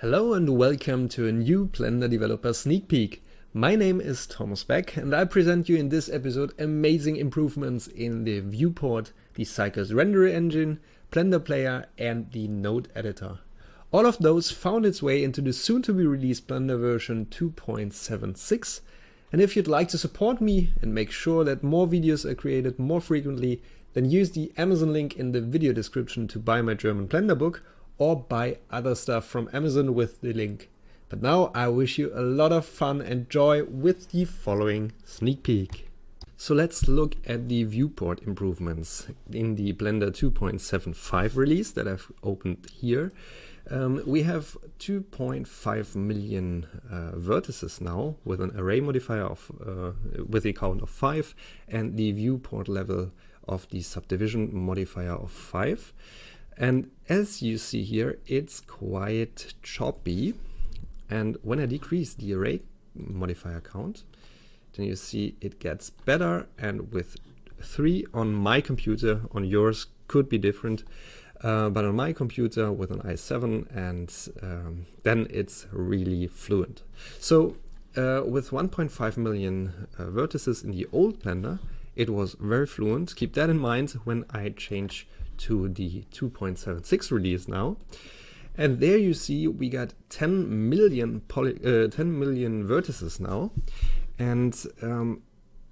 Hello and welcome to a new Blender Developer Sneak Peek. My name is Thomas Beck and I present you in this episode amazing improvements in the viewport, the Cycles render engine, Blender Player and the node editor. All of those found its way into the soon to be released Blender version 2.76 and if you'd like to support me and make sure that more videos are created more frequently, then use the Amazon link in the video description to buy my German Blender book or buy other stuff from Amazon with the link. But now I wish you a lot of fun and joy with the following sneak peek. So let's look at the viewport improvements in the Blender 2.75 release that I've opened here. Um, we have 2.5 million uh, vertices now with an array modifier of uh, with a count of 5 and the viewport level of the subdivision modifier of 5. And as you see here, it's quite choppy. And when I decrease the array modifier count, then you see it gets better. And with 3 on my computer, on yours could be different. Uh, but on my computer with an i7 and um, then it's really fluent. So uh, with 1.5 million uh, vertices in the old Blender, it was very fluent. Keep that in mind when I change to the 2.76 release now. And there you see we got 10 million, poly, uh, 10 million vertices now. And um,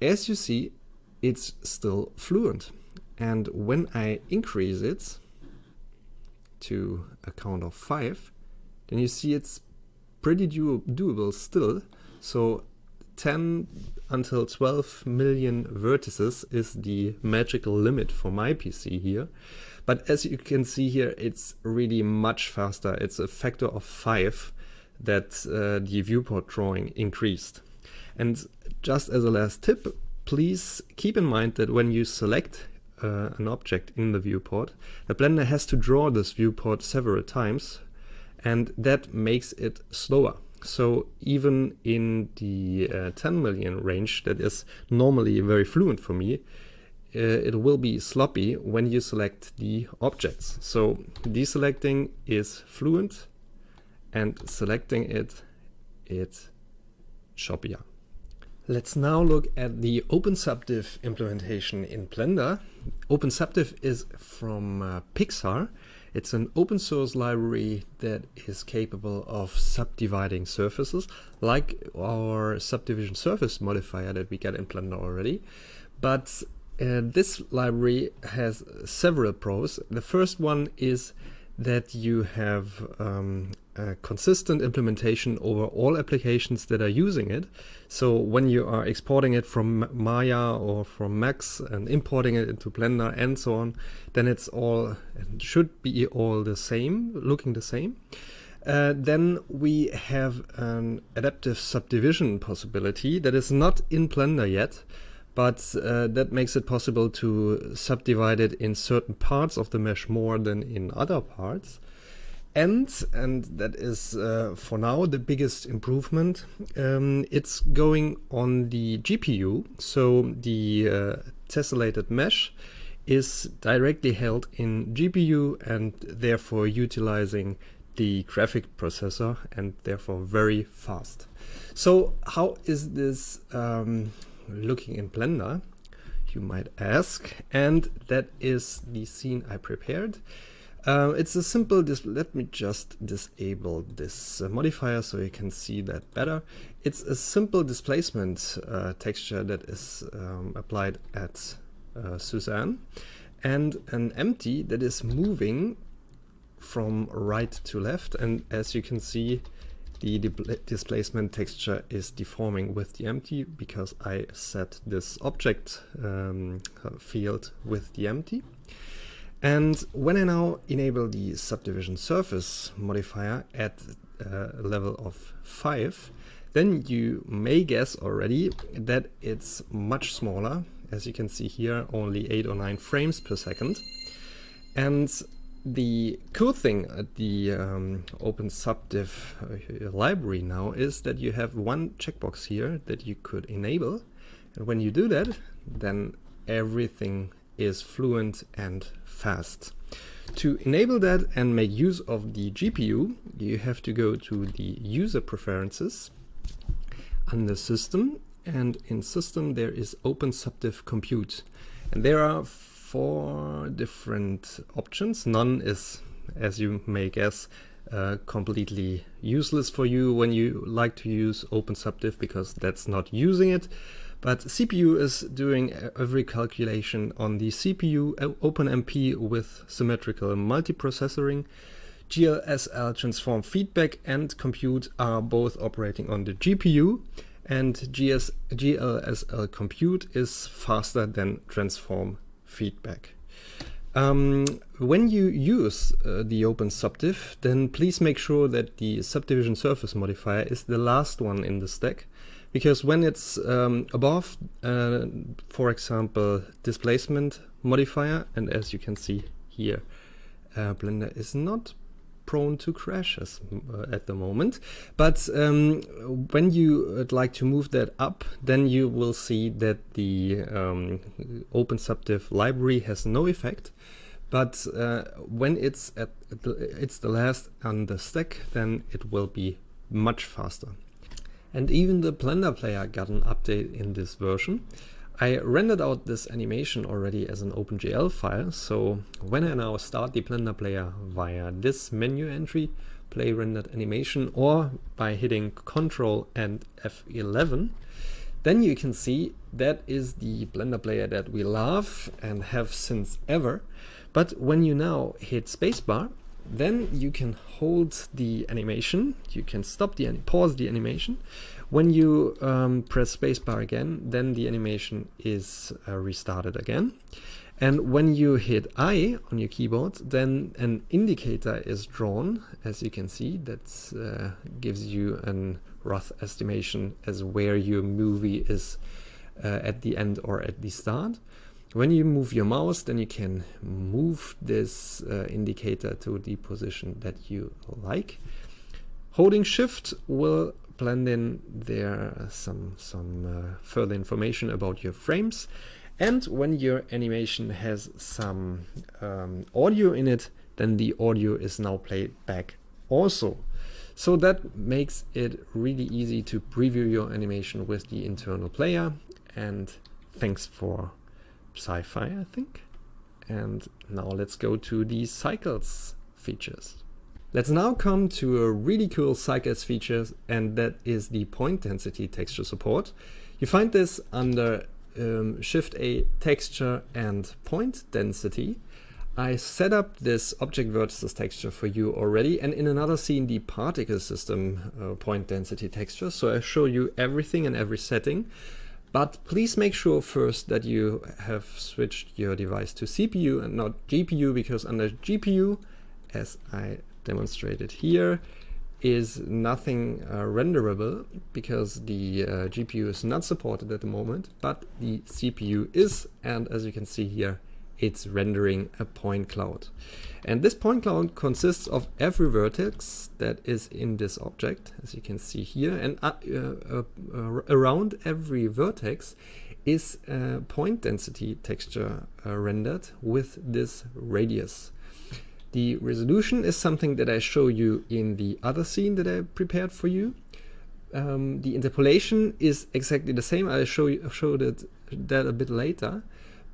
as you see, it's still fluent. And when I increase it, to a count of 5, then you see it's pretty do doable still. So 10 until 12 million vertices is the magical limit for my PC here. But as you can see here, it's really much faster. It's a factor of 5 that uh, the viewport drawing increased. And just as a last tip, please keep in mind that when you select uh, an object in the viewport, the Blender has to draw this viewport several times and that makes it slower. So even in the uh, 10 million range that is normally very fluent for me, uh, it will be sloppy when you select the objects. So deselecting is fluent and selecting it, it's choppier. Let's now look at the OpenSubdiv implementation in Blender. OpenSubdiv is from uh, Pixar. It's an open source library that is capable of subdividing surfaces, like our subdivision surface modifier that we get in Blender already. But uh, this library has several pros. The first one is that you have um, a consistent implementation over all applications that are using it. So when you are exporting it from Maya or from Max and importing it into Blender and so on, then it's all it should be all the same, looking the same. Uh, then we have an adaptive subdivision possibility that is not in Blender yet, but uh, that makes it possible to subdivide it in certain parts of the mesh more than in other parts. And, and that is uh, for now the biggest improvement, um, it's going on the GPU. So the uh, tessellated mesh is directly held in GPU and therefore utilizing the graphic processor and therefore very fast. So how is this um, looking in Blender, you might ask, and that is the scene I prepared. Uh, it's a simple, let me just disable this uh, modifier so you can see that better. It's a simple displacement uh, texture that is um, applied at uh, Suzanne and an empty that is moving from right to left and as you can see the displacement texture is deforming with the empty because I set this object um, field with the empty. And when I now enable the subdivision surface modifier at a level of 5, then you may guess already that it's much smaller. As you can see here, only 8 or 9 frames per second. And the cool thing at the um, OpenSubdiv uh, library now is that you have one checkbox here that you could enable. And when you do that, then everything is fluent and fast. To enable that and make use of the GPU, you have to go to the user preferences under system and in system there is open OpenSubdiv compute and there are four different options. None is, as you may guess, uh, completely useless for you when you like to use OpenSubdiv because that's not using it. But CPU is doing every calculation on the CPU OpenMP with symmetrical multiprocessoring. GLSL transform feedback and compute are both operating on the GPU and GS GLSL compute is faster than transform feedback. Um, when you use uh, the OpenSubdiv, then please make sure that the subdivision surface modifier is the last one in the stack because when it's um, above, uh, for example, displacement modifier, and as you can see here, uh, Blender is not prone to crashes uh, at the moment. But um, when you would like to move that up, then you will see that the um, OpenSubdiv library has no effect. But uh, when it's at the, it's the last on the stack, then it will be much faster. And even the Blender player got an update in this version. I rendered out this animation already as an OpenGL file, so when I now start the Blender player via this menu entry, play rendered animation, or by hitting Ctrl and F11, then you can see that is the Blender player that we love and have since ever. But when you now hit spacebar, then you can hold the animation, you can stop the pause the animation. When you um, press spacebar again, then the animation is uh, restarted again. And when you hit I on your keyboard, then an indicator is drawn, as you can see, that uh, gives you a rough estimation as where your movie is uh, at the end or at the start. When you move your mouse, then you can move this uh, indicator to the position that you like. Holding shift will blend in there some, some uh, further information about your frames. And when your animation has some um, audio in it, then the audio is now played back also. So that makes it really easy to preview your animation with the internal player. And thanks for psy-fi, I think. And now let's go to the cycles features. Let's now come to a really cool cycles feature, and that is the point density texture support. You find this under um, Shift A texture and point density. I set up this object vertices texture for you already and in another scene the particle system uh, point density texture. So I show you everything and every setting. But please make sure first that you have switched your device to CPU and not GPU because under GPU, as I demonstrated here, is nothing uh, renderable because the uh, GPU is not supported at the moment, but the CPU is, and as you can see here, it's rendering a point cloud. And this point cloud consists of every vertex that is in this object, as you can see here, and uh, uh, uh, around every vertex is a point density texture uh, rendered with this radius. The resolution is something that I show you in the other scene that I prepared for you. Um, the interpolation is exactly the same. I'll show you showed it that a bit later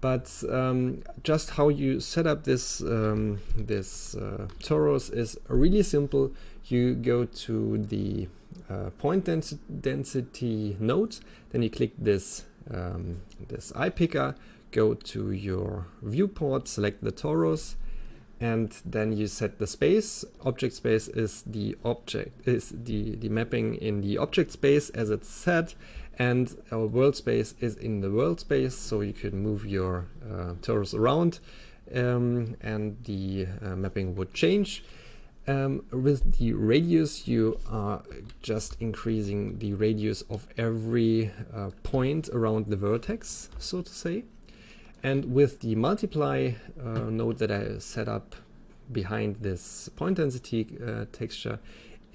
but um, just how you set up this um, this uh, torus is really simple. You go to the uh, point dens density node, then you click this um, this eye picker, go to your viewport, select the torus, and then you set the space. Object space is the object is the the mapping in the object space as it's set and our world space is in the world space so you can move your uh, torus around um, and the uh, mapping would change um, with the radius you are just increasing the radius of every uh, point around the vertex so to say and with the multiply uh, node that I set up behind this point density uh, texture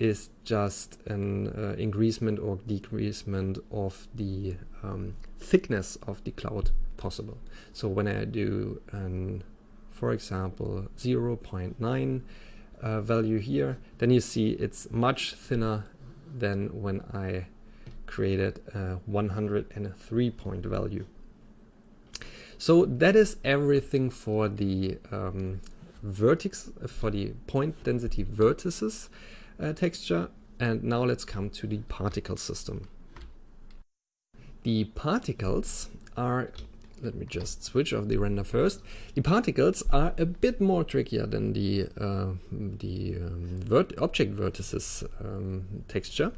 is just an uh, increasement or decreasement of the um, thickness of the cloud possible. So when I do, an, for example, 0.9 uh, value here, then you see it's much thinner than when I created a 103 point value. So that is everything for the um, vertex, for the point density vertices uh, texture. And now let's come to the particle system. The particles are, let me just switch off the render first. The particles are a bit more trickier than the, uh, the um, vert object vertices um, texture,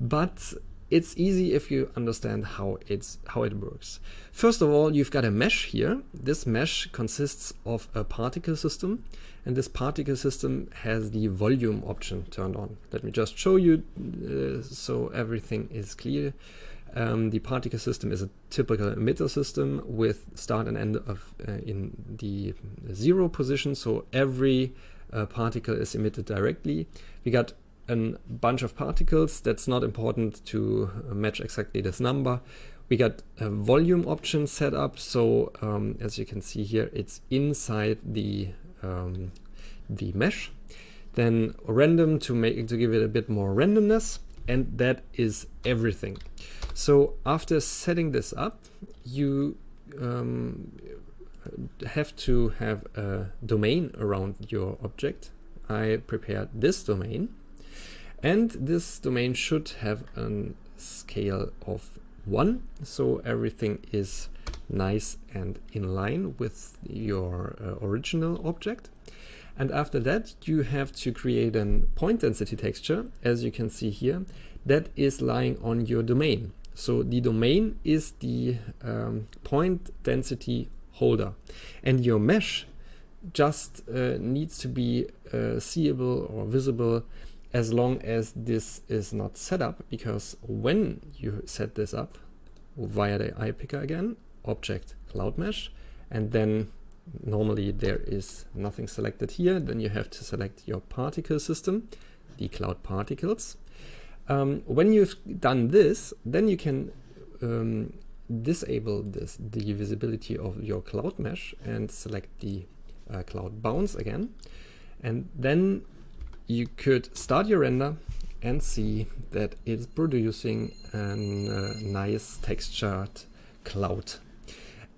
but it's easy if you understand how it's how it works. First of all, you've got a mesh here. This mesh consists of a particle system and this particle system has the volume option turned on. Let me just show you uh, so everything is clear. Um, the particle system is a typical emitter system with start and end of uh, in the zero position. So every uh, particle is emitted directly. We got a bunch of particles. That's not important to match exactly this number. We got a volume option set up. So um, as you can see here, it's inside the um, the mesh. Then random to make to give it a bit more randomness, and that is everything. So after setting this up, you um, have to have a domain around your object. I prepared this domain and this domain should have a scale of 1 so everything is nice and in line with your uh, original object. And after that, you have to create a point density texture, as you can see here, that is lying on your domain. So the domain is the um, point density holder and your mesh just uh, needs to be uh, seeable or visible as long as this is not set up because when you set this up via the eye picker again object cloud mesh and then normally there is nothing selected here then you have to select your particle system the cloud particles um, when you've done this, then you can um, disable this the visibility of your cloud mesh and select the uh, cloud bounce again. And then you could start your render and see that it's producing a uh, nice textured cloud.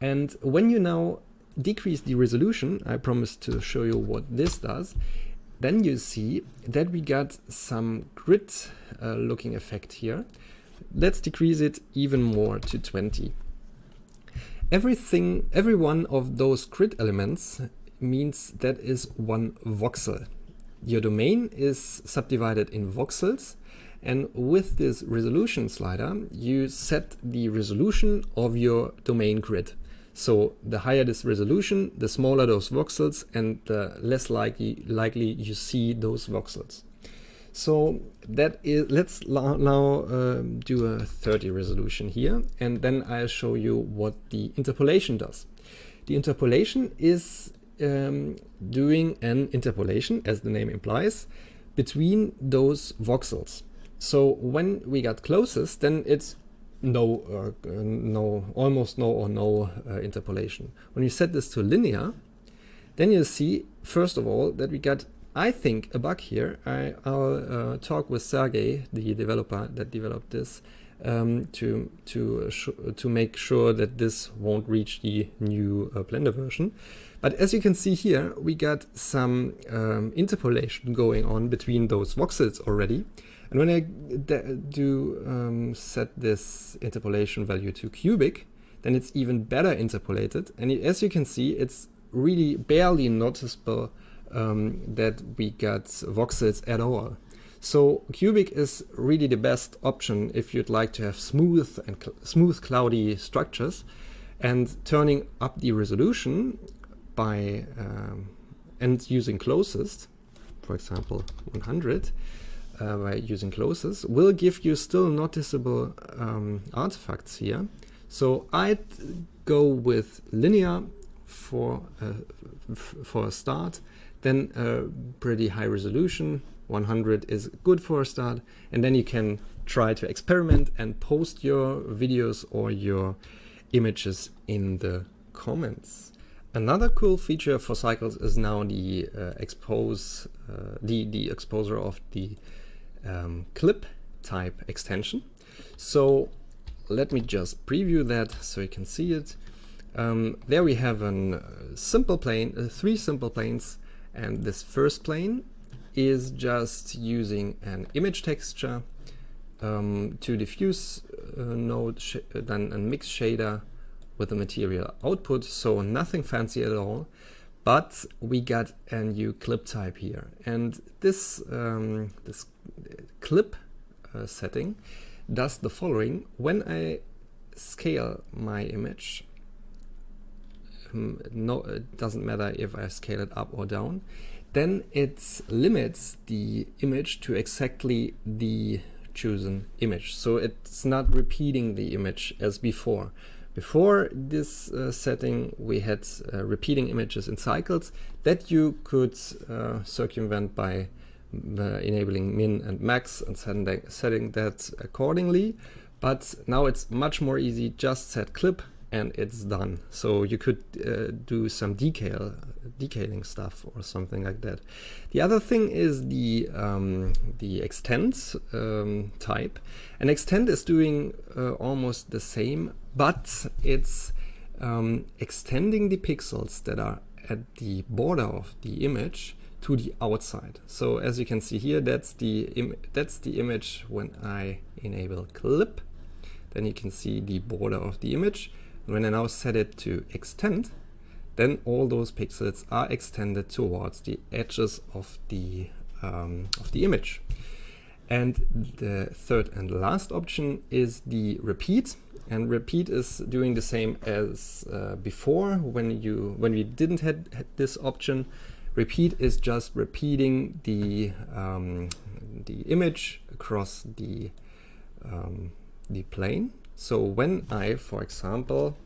And when you now decrease the resolution, I promised to show you what this does, then you see that we got some grid uh, looking effect here. Let's decrease it even more to 20. Everything, every one of those grid elements means that is one voxel. Your domain is subdivided in voxels and with this resolution slider you set the resolution of your domain grid. So the higher this resolution, the smaller those voxels and the less likely, likely you see those voxels. So that is, let's now uh, do a 30 resolution here and then I'll show you what the interpolation does. The interpolation is um, doing an interpolation, as the name implies, between those voxels. So when we got closest, then it's no, uh, no, almost no or no uh, interpolation. When you set this to linear, then you see, first of all, that we got, I think, a bug here. I, will uh, talk with Sergey, the developer that developed this, um, to to to make sure that this won't reach the new uh, Blender version. But as you can see here, we got some um, interpolation going on between those voxels already. And when I do um, set this interpolation value to cubic, then it's even better interpolated. And as you can see, it's really barely noticeable um, that we got voxels at all. So cubic is really the best option if you'd like to have smooth and cl smooth cloudy structures. And turning up the resolution by um, and using closest, for example 100, uh, by using closest will give you still noticeable um, artifacts here. So I'd go with linear for uh, for a start, then a pretty high resolution. 100 is good for a start, and then you can try to experiment and post your videos or your images in the comments. Another cool feature for Cycles is now the uh, expose, uh, the, the exposure of the um, clip type extension. So let me just preview that so you can see it. Um, there we have a uh, simple plane, uh, three simple planes, and this first plane is just using an image texture um, to diffuse uh, node, then a mix shader with the material output, so nothing fancy at all. But we got a new clip type here, and this um, this clip uh, setting does the following: when I scale my image um, no, it doesn't matter if I scale it up or down, then it limits the image to exactly the chosen image. So it's not repeating the image as before. Before this uh, setting, we had uh, repeating images in cycles that you could uh, circumvent by uh, enabling min and max and setting, setting that accordingly. But now it's much more easy, just set clip and it's done. So you could uh, do some decal, decaling stuff or something like that. The other thing is the um, the extend um, type. An extend is doing uh, almost the same, but it's um, extending the pixels that are at the border of the image to the outside. So as you can see here, that's the that's the image when I enable clip. Then you can see the border of the image when I now set it to extend, then all those pixels are extended towards the edges of the, um, of the image. And the third and last option is the repeat. And repeat is doing the same as uh, before when you when we didn't had, had, this option. Repeat is just repeating the um, the image across the um, the plane so when I, for example,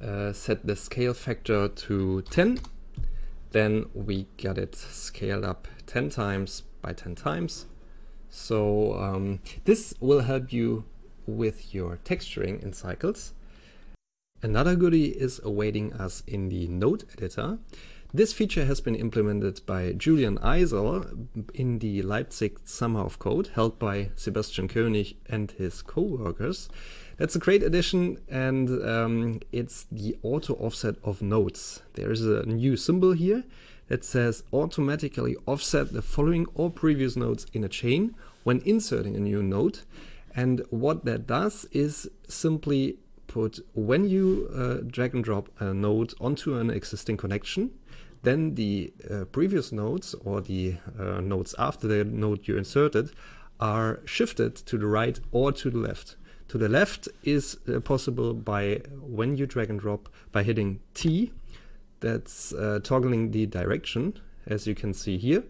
uh, set the scale factor to 10, then we get it scaled up 10 times by 10 times. So um, this will help you with your texturing in cycles. Another goodie is awaiting us in the node editor. This feature has been implemented by Julian Eisel in the Leipzig Summer of Code, held by Sebastian König and his co-workers. That's a great addition, and um, it's the auto offset of nodes. There is a new symbol here that says automatically offset the following or previous nodes in a chain when inserting a new node. And what that does is simply put when you uh, drag and drop a node onto an existing connection, then the uh, previous nodes or the uh, nodes after the node you inserted are shifted to the right or to the left. To the left is uh, possible by when you drag and drop by hitting T, that's uh, toggling the direction as you can see here.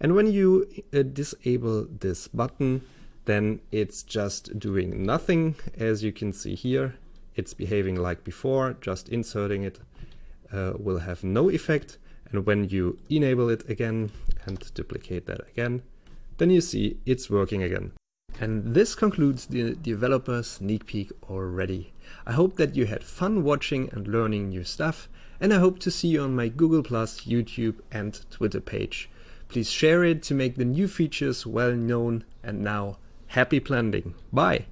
And when you uh, disable this button, then it's just doing nothing. As you can see here, it's behaving like before, just inserting it uh, will have no effect. And when you enable it again and duplicate that again, then you see it's working again. And this concludes the developer sneak peek already. I hope that you had fun watching and learning new stuff, and I hope to see you on my Google+, YouTube and Twitter page. Please share it to make the new features well known, and now happy blending. Bye!